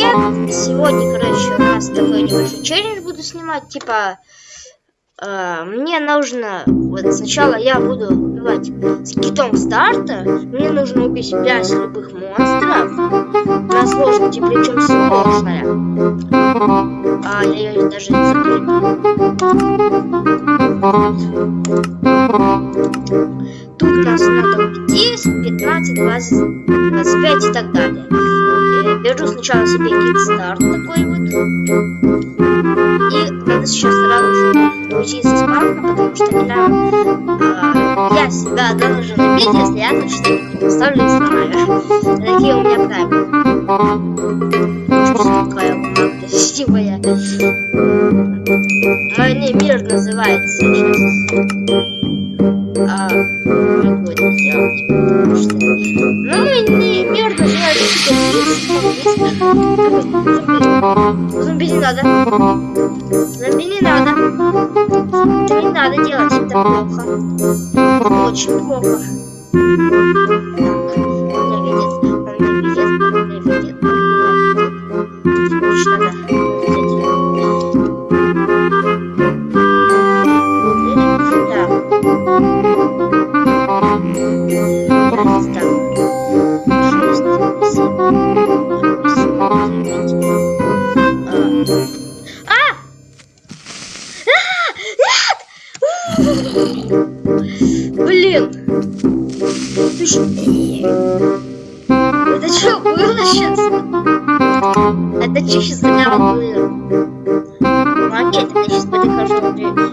привет! Сегодня, короче, у нас такой небольшой челлендж буду снимать, типа... Э, мне нужно... Вот сначала я буду убивать с китом старта. Мне нужно убить 5 любых монстров. На сложности, причем сложная. А, я ее даже не закрепил. Тут нас надо 10, 15, 20, 25 и так далее. Беру сначала себе кикстарт такой вот. И надо сейчас сразу же уйти со спавна, потому что иногда э, я себя должен убить, если я на что-нибудь поставлю и сломаю. Такие у меня правила. Что бумага красивая. Мой мир называется сейчас Зомби не надо. Зомби не надо. Это не надо делать, это плохо. Очень плохо. Он меня видит, меня видит, меня видит. Отлично, Блин! Это что сейчас за было? Молодец, я сейчас подохожу мимо.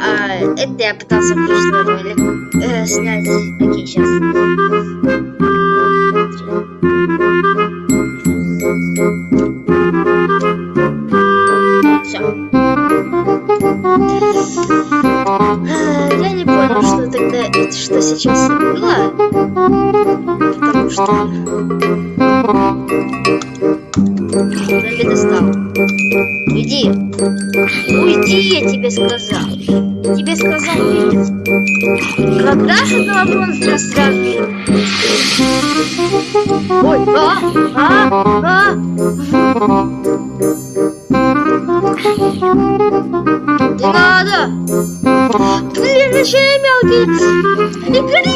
А, это я пытался прошлый ролик э, снять. Окей, сейчас. Я не понял, что тогда, что сейчас было, потому что Достал. Уйди. Уйди, я тебе сказал. Тебе сказал уйди. Когда же этого монстра сразу Ой, а, а, а. Не надо! Блин, еще и мелкий!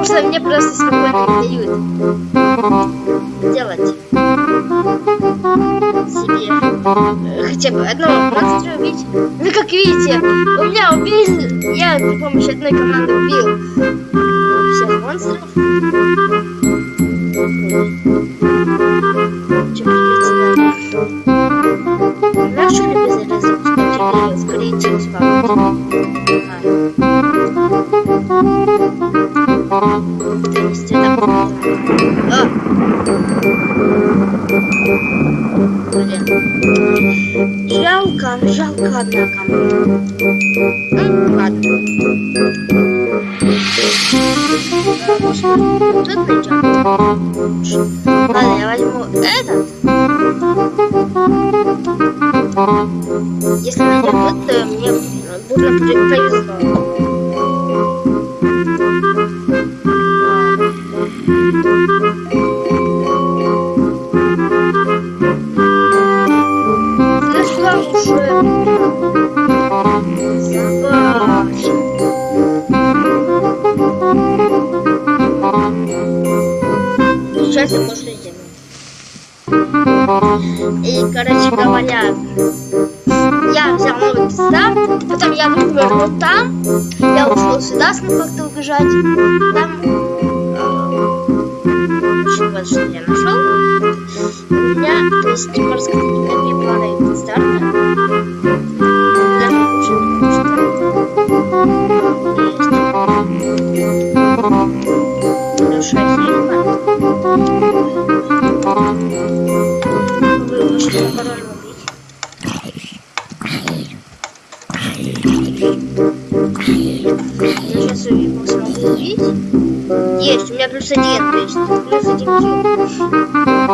Потому что мне просто спокойно не дают делать себе э, хотя бы одного монстра убить. Ну как видите, у меня убили, я при помощи одной команды убил всех монстров. Тут найдем. Ладно, я возьму этот. Если найдем то я вывернул там, я ушел сюда, смог как-то убежать. Там очень вот что я нашел. У меня, то есть, можно сказать, две планы старта. Хорошая фильма. Вы можете Есть, у меня плюс один, то есть плюс один килл.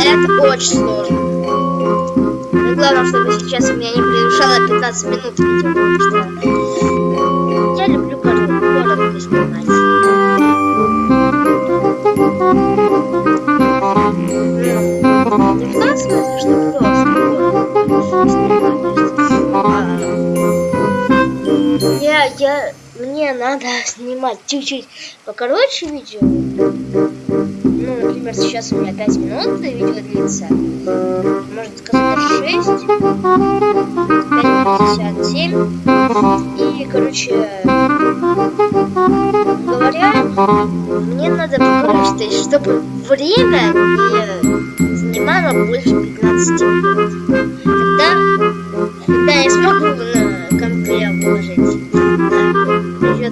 Это очень сложно. Но главное, чтобы сейчас у меня не превышало 15 минут видео, потому что Я, мне надо снимать чуть-чуть покороче видео. Ну, например, сейчас у меня 5 минут видео длится. Можно сказать даже 6. 5.57. И, короче, говоря, мне надо покороче, чтобы время не занимало больше 15 минут.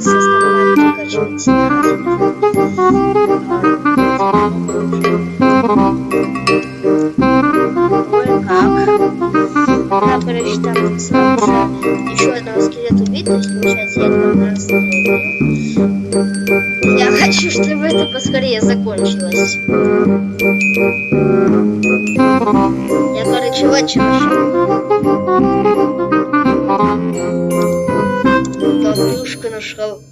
Придется основать покачивать Ой, как? Да, короче, там сразу еще одного скелета убить, то есть, получается, я два раз Я хочу, чтобы это поскорее закончилось. Я, короче, вот что нашел.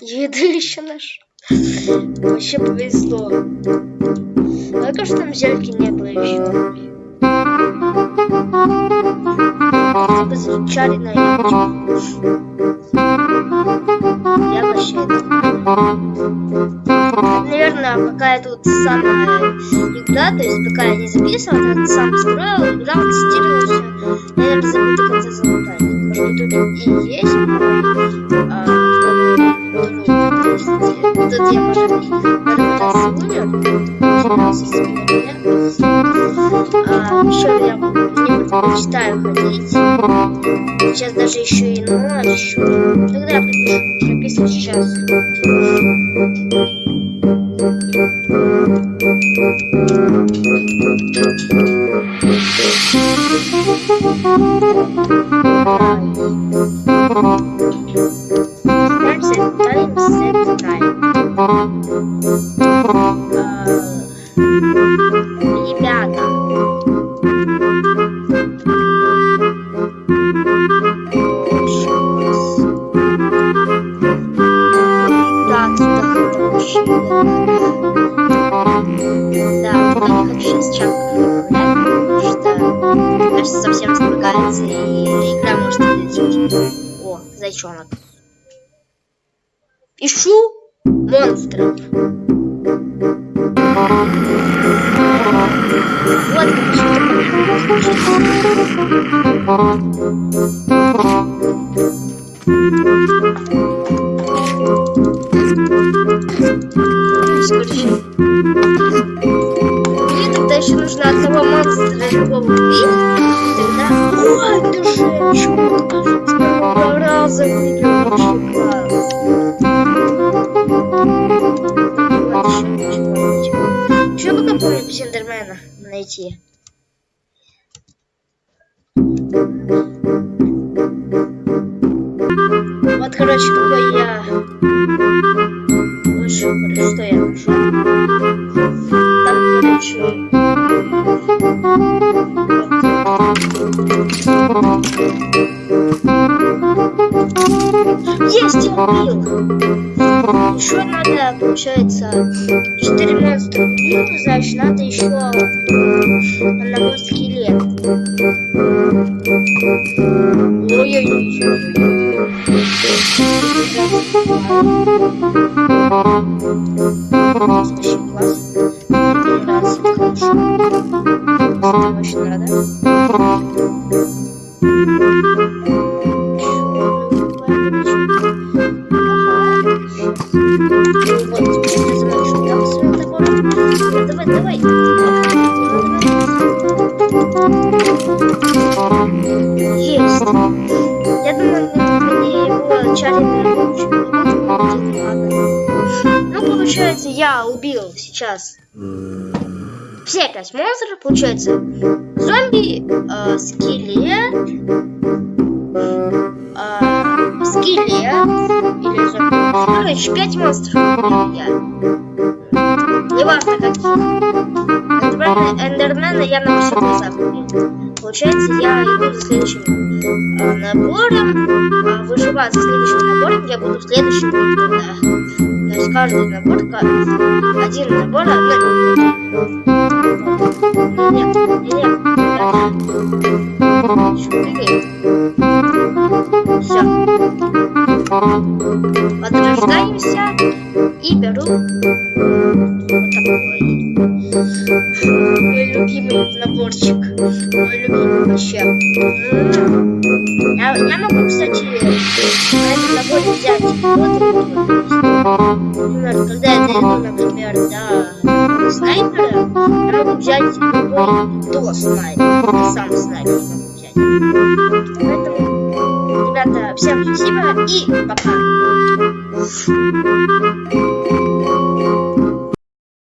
Еды еще нашел. Вообще повезло. Только что там зельки не было еще. Звучали на. Я вообще Наверное, пока я тут самая игра, то есть пока я не записывал, я сам строил, играл, тестировал все. Я, забыл до конца залутать. Быть, тут и есть, а, тут я, может быть, первый раз умер. А, еще я мечтаю ходить. Сейчас даже еще и ночью. Тогда я пропишу, прописываю сейчас. Thank you. Кажется, совсем спрыгается, и игра может вылететь. О, зайчонок. Ищу монстров. Вот Скорее. Помню Сендермена найти. Вот, короче, какой я... Лучше, что я нашел. Там, короче... Есть, я убил! Еще надо, получается, 4 монстра убил, значит, надо еще одного скелета. Ой-ой-ой. Вообще класс. Мне нравится, это хорошо. Мне очень нравится. Я убил сейчас все пять монстров. Получается, зомби, э, скелет, э, скелет или зомби. Короче, пять монстров я. Неважно каких. Эндермена, я на все глазах убил. Получается, я иду за следующим э, набором. Э, выживать за следующим набором я буду в следующем да. То есть каждый набор, один набор, одна Нет, нет. Все. Подрождаемся и беру на наборе взять вот Например, когда я дойду, например, до снайпера, я взять любой до снайпера. Сам снайпер всем спасибо и пока.